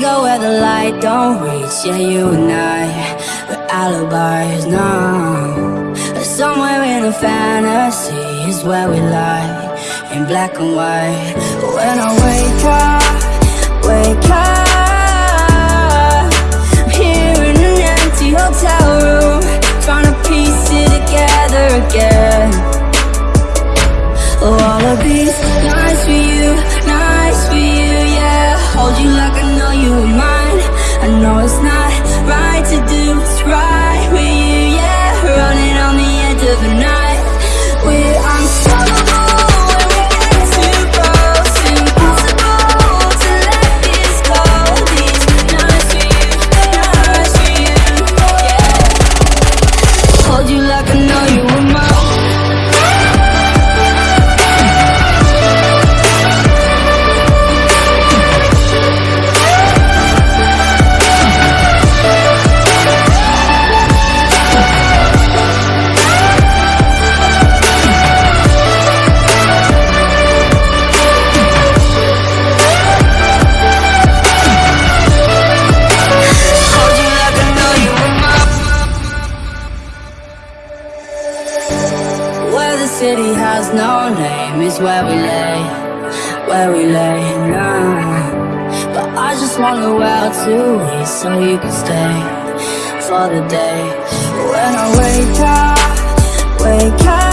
daylight don't reach. Yeah, you and I, we're alibis now. Somewhere in a fantasy is where we lie In black and white. When I wake up, wake up I'm here in an empty hotel room Trying to piece it together again. Oh, it's not right to do what's right with you, yeah. Running on the edge of the night Where the city has no name is where we lay, where we lay now. But I just wanna out to eat so you can stay for the day. When I wake up, wake up,